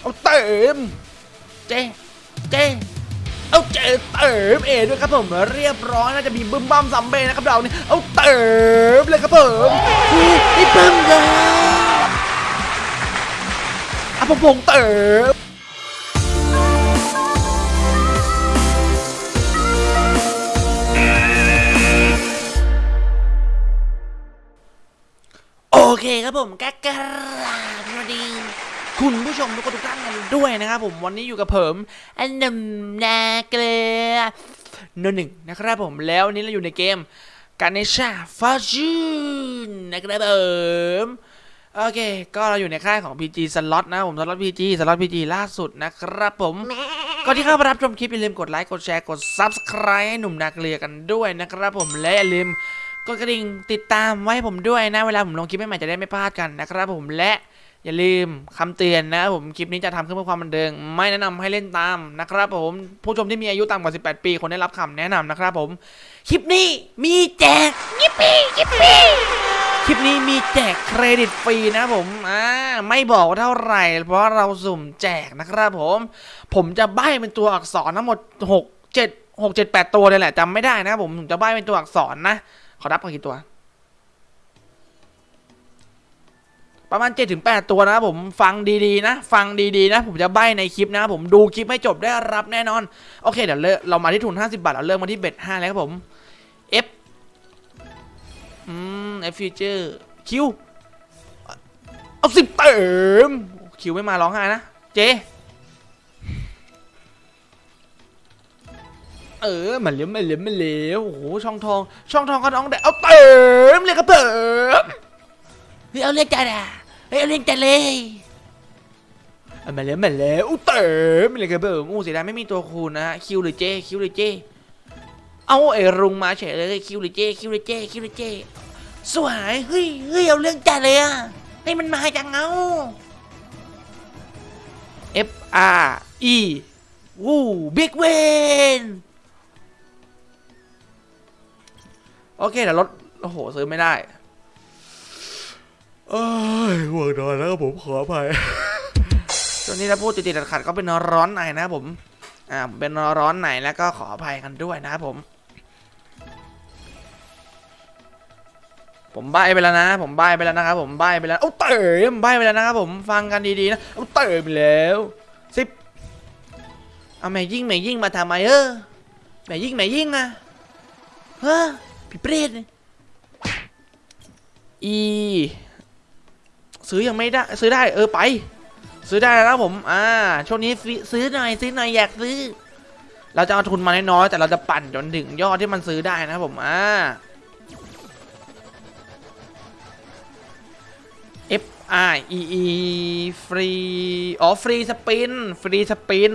เอาเติมเจเจเอาเจเติมเอด้วยครับผมเรียบร้อยน่าจะมีบึ้มบั้มซัมเบ้นะครับเรานี่เอาเติมเลยครับผมนี่บึ้มเลยอะผมผมเติมโอเคครับผมก็กราบสวัสดี คุณผู้ชมทุกคนทุกท่านกันด้วยนะครับผมวันนี้อยู่กับผมอันนำนาเกลือนหนึ่งนะครับผมแล้ววันนี้เราอยู่ในเกมการเนชาฟาจูนนะครับผมโอเค ก็เราอยู่ในค่ายของ PG Slot นะผม Slot PG Slot PG ล่าสุดนะครับผมก่อนที่เข้ามารับชมคลิปอย่าลืมกดไลค์กดแชร์กด Subscribe ให้หนุ่มนาเกลือกันด้วยนะครับผมและอย่าลืมกดกระดิ่งติดตามไว้ให้ผมด้วยนะเวลาผมลงคลิปใหม่ๆจะได้ไม่พลาดกันนะครับผมและ อย่าลืมคำเตือนนะผมคลิปนี้จะทำขึ้นเพื่อความบันเทิงไม่แนะนำให้เล่นตามนะครับผมผู้ชมที่มีอายุต่ำกว่า 18 ปีคนได้รับคำแนะนำนะครับผมคลิปนี้มีแจกยิปปี้ยิปปี้คลิปนี้มีแจกเครดิตฟรีนะผมอ่าไม่บอกว่าเท่าไหร่ เพราะเราสุ่มแจกนะครับผม ผมจะใบ้เป็นตัวอักษรทั้งหมด 6 7 6 7 8 ตัวเลยแหละจำไม่ได้นะครับผมผมจะใบ้เป็นตัวอักษรนะขอรับกันกี่ตัว ประมาณ 7-8 ตัวนะผมฟังดีๆนะ ฟังดีๆนะ ผมจะใบ้ในคลิปนะผมดูคลิปให้จบได้รับแน่นอน โอเคเดี๋ยวเรามาที่ทุน 50 บาท เราเริ่มมาที่เบ็ด5แล้วครับผม F อืม F future Q เอาสิบเติม Q ไม่มาร้องไห้นะ J เออมันเหลี้ยวมันเหลี้ยวมันเหลี้ยวโอ้โหช่องทอง ช่องทองก็น้องแดดเอาเติมเลยครับเติม ฮ้ยเอาเรียกจัดอะเฮ้ยเอาเรียกจัดเลยเอามาแล้วมาแล้วอู้เติมเลยครับเติมอู้เสียดายไม่มีตัวคูณนะฮะคิวหรือเจคิวหรือเจเอาไอ้รุงมาเฉยเลยคิวหรือเจคิวหรือเจคิวหรือเจสวยเฮ้ยเฮ้ยเอาเรื่องจัดเลยอะให้มันมาจังเอา F R E วู้บิ๊กเวนโอเคเดี๋ยวรถโอ้โห ซื้อไม่ได้ เอ้ยห่วงนอนแล้วผมขออภัยช่วงนี้ถ้าพูดติดๆขัดๆก็เป็นร้อนในนะผม อ่า เป็นร้อนในแล้วก็ขออภัยกันด้วยนะผม ผมใบไปแล้วนะ ผมใบไปแล้วนะครับผมใบไปแล้วเอ้าเติมใบไปแล้วนะครับผมฟังกันดีๆนะเอ้าเติมไปแล้วสิบเอาแม่ยิ่งแม่ยิ่งมาทำไมเออแม่ยิ่งแม่ยิ่งอะเฮ้อพี่เปรตอี ซื้อยังไม่ได้ ซื้อได้เออไป ซื้อได้แล้วผมอ่าช่วงนี้ซื้อหน่อยซื้อหน่อยอยากซื้อ เราจะเอาทุนมาน้อยๆแต่เราจะปั่นจนถึงยอดที่มันซื้อได้นะผมอ่า F I E E ฟรีอ๋อฟรีสปินฟรีสปิน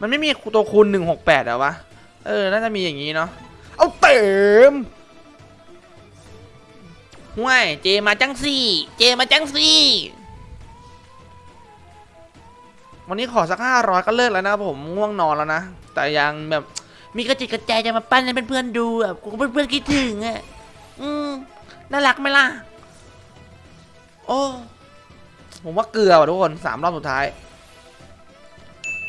มันไม่มีตัวคูณ168เหรอวะ เออ น่าจะมีอย่างนี้เนาะ เอาเติม ห่วยเจมาจังสี่ เจมาจังสี่ วันนี้ขอสักห้าร้อยก็เลิกแล้วนะผมง่วงนอนแล้วนะ แต่ยังแบบมีกระจิตกระใจจะมาปั้นให้เพื่อนๆดูอะกูเพื่อนๆคิดถึงอะอืมน่ารักไหมล่ะ โอ้ ผมว่าเกลือว่ะทุกคนสามรอบสุดท้าย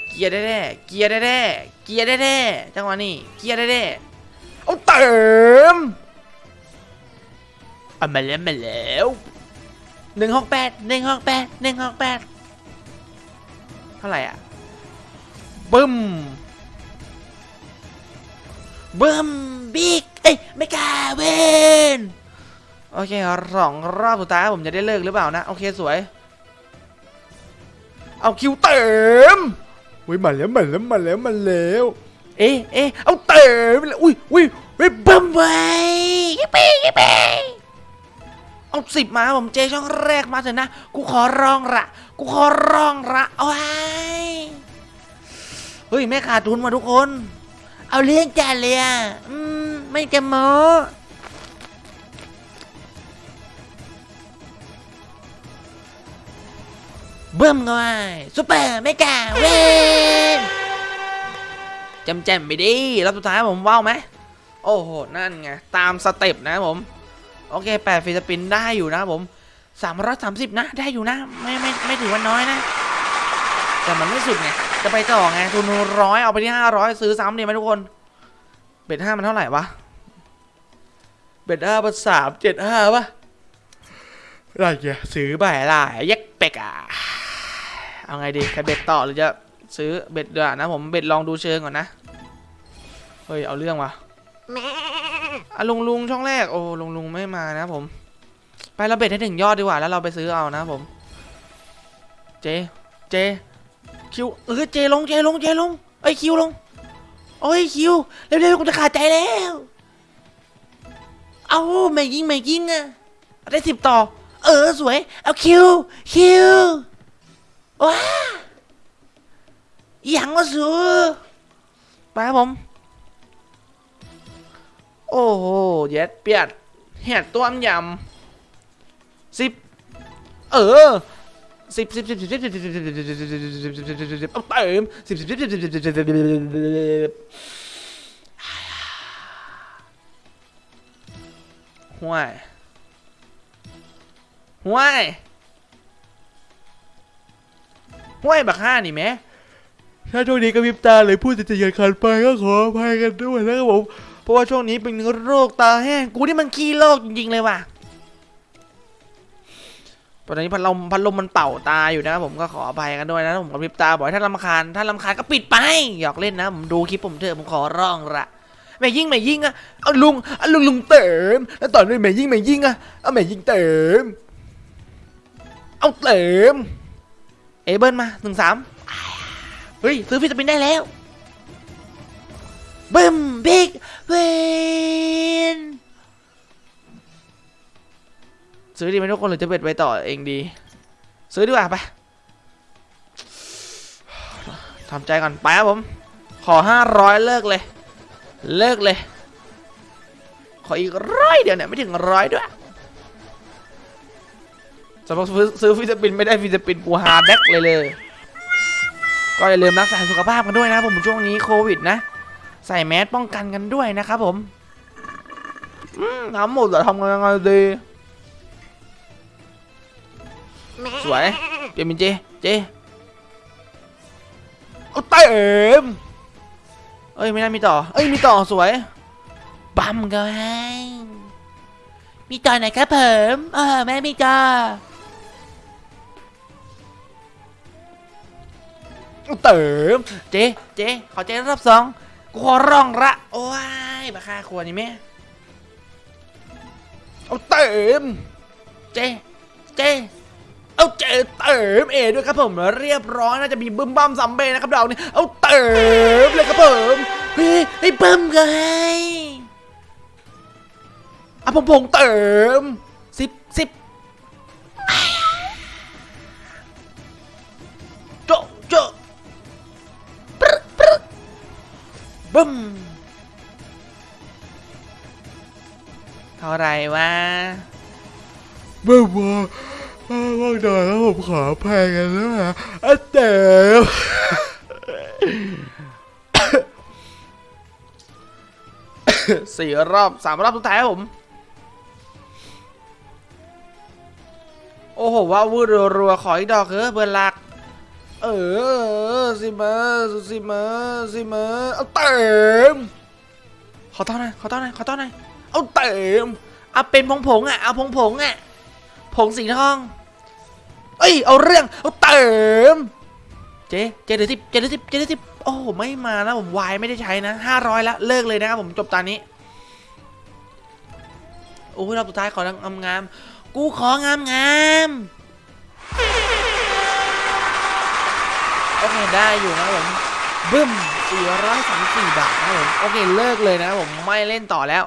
เกียร์แน่ๆเกียร์แน่ๆเกียร์แน่ๆจังหวะนี้ เกียร์แน่ๆเอาเติม เอามาแล้วมาแล้วหนึ่งหกแปดหนึ่งหกแปดหนึ่งหกแปดเท่าไหร่อะบึ้มบึ้มบิ๊กเอ้ยไม่กล้าเวนโอเคสองรอบสุดท้ายผมจะได้เลิกหรือเปล่านะ โอเคสวย เอาคิวเติมอุ้ยมาแล้วมาแล้วมาแล้วมาแล้วเอ๊ะเอ๊ะเอาเติมไปเลยอุ้ยอุ้ยอุ้ยบึ้มไปยิปปี้ยิปปี้ เอาสิบมาผมเจช่องแรกมาเถอะนะ กูขอร้องละกูขอร้องละเอาไว้เฮ้ยไม่ขาดทุนมาทุกคน เอาเลี้ยงจานเลยอะอืมไม่จะโมเบิ่มก็ไอ้ซุปเปอร์ไม่กาเว้นจำแจมไปดิรอบสุดท้ายผมว้าวไหม โอ้โห นั่นไง ตามสเต็ปนะผม โอเคแปดฟรีสปินได้อยู่นะผมสามร้อยสามสิบนะ ได้อยู่นะ ไม่ไม่ไม่ถือว่าน้อยนะ แต่มันไม่สุดไงจะไปต่อไงทุนร้อยเอาไปที่ห้าร้อยซื้อซ้ำดีไหมทุกคนเบ็ดห้ามันเท่าไหร่วะเบ็ดห้าเป็นสามเจ็ดห้าปะอะไรเงี้ยซื้อไปอะไรเย็กเป็กอะเอาไงดีจะเบ็ดต่อหรือจะซื้อเบ็ดเดือนะผมเบ็ดลองดูเชิงก่อนนะ เฮ้ย เอาเรื่องวะ อะลุงลุงช่องแรกโอ้ลุงลุงไม่มานะผม ไปเราเบ็ดให้ถึงยอดดีกว่าแล้วเราไปซื้อเอานะผม เจ เจ คิวเออเจลงเจลงเจลงเอ้คิวลงโอ้ยคิวเร็วๆกูจะขาดใจแล้ว เอาไม่ยิงไม่ยิงอะได้สิบต่อ เออสวย เอาคิวคิวว้าอหยังวะสูไปครับผม โอ้โหเย็ดเปียดเห็ดต้มยำสิบเออสิบสิบสิบสิบสิบสิบสิบสิบสิบสิบสิบสิบสิบสิบสิบสิบสิบเอาเติมสิบสิบสิบสิบสิบสิบสิบสิบสิบห่วยห่วยห่วยบักห้านี่แม่ถ้าช่วงนี้กระพริบตาเลยพูดจะจะยันคันไปก็ขออภัยกันด้วยนะครับสิบสิบสิบสิบสิบสิบสิบสิบสิบสิบสิบสิบสิบสิบสิบสิบสิบสิบ เพราะว่าช่วงนี้เป็นโรคตาแห้งกูนี่มันขี้โรคจริงๆเลยว่ะตอนนี้พัดลมพัดลมมันเป่าตาอยู่นะผมก็ขออภัยกันด้วยนะผมกระพริบตาบ่อกให้ท่านรำคาญท่านรำคาญก็ปิดไปหยอกเล่นนะผมดูคลิปผมเถอะผมขอร้องละแม่ยิ่งแม่ยิ่งอะเอาลุงเอาลุงลุงเติมแล้วตอนนี้แม่ยิ่งแม่ยิ่งอะเอาแม่ยิ่งเติมเอาเติมเอเบิลมาหนึ่งสามเฮ้ยซื้อฟิสปินได้แล้ว บึ้มบิ๊กเวนซื้อดีไหมทุกคนหรือจะเบ็ดไปต่อเองดี ซื้อดีกว่าไปทำใจก่อนไปครับผม ขอห้าร้อยเลิกเลย เลิกเลย ขออีกร้อยเดียวเนี่ยไม่ถึงร้อยด้วยสำหรับซื้อฟิสปินไม่ได้ฟิสปินกูฮาแดกเลยเลย ก็อย่าลืมรักษาสุขภาพกันด้วยนะผมช่วงนี้โควิดนะ ใส่แมสป้องกันกันด้วยนะครับผมอืมทำหมดแต่ทำยังไงดีสวยเปลี่ยนเป็นเจเจเอาเต็มเอ้ยไม่น่ามีต่อ เอ้ยมีต่อสวยบัมกันให้มีต่อไหนครับผมเออแม่มีต่อเอาเติมเจเจขอเจรอบสอง ขอร้องละโอ้ยมาฆ่าครัวนี่แม่เอาเติมเจเจเอาเจเติมเอด้วยครับผมเรียบร้อยน่าจะมีบึ้มบั้มซัมเบ้นะครับเราเนี่ยเอาเติมเลยครับผมเฮ้ยให้บึ้มกันให้เอาผมผงเติมสิบสิบ บึ้มเท่าไหรวะไม่ว่าว่างหน่อยแล้วผมขออภัยกันแล้วนะอันเต๋อสี่รอบสามรอบสุดท้ายครับผม โอ้โหว้าววืดรัวๆขออีกดอกเถอะเบอร์ลัก เออสิมาสิมาสิมาเอาเติมขอต้อนหน่อยขอต้อนหน่อยขอต้อนหน่อยเอาเติมเอาเป็นผงผงอะเอาผงผงอะผงสีทองเอ้ยเอาเรื่องเอาเติมเจ๊เจ๊เดือสิบเจ๊เดือสิบเจ๊เดือสิบโอ้ไม่มานะผมวายไม่ได้ใช้นะห้าร้อยละเลิกเลยนะครับผมจบตอนนี้โอ้ยรอบสุดท้ายของามงาม กูของามงาม โอเคได้อยู่นะครับผมบึ้ม434บาทนะผมโอเคเลิกเลยนะผมไม่เล่นต่อแล้ว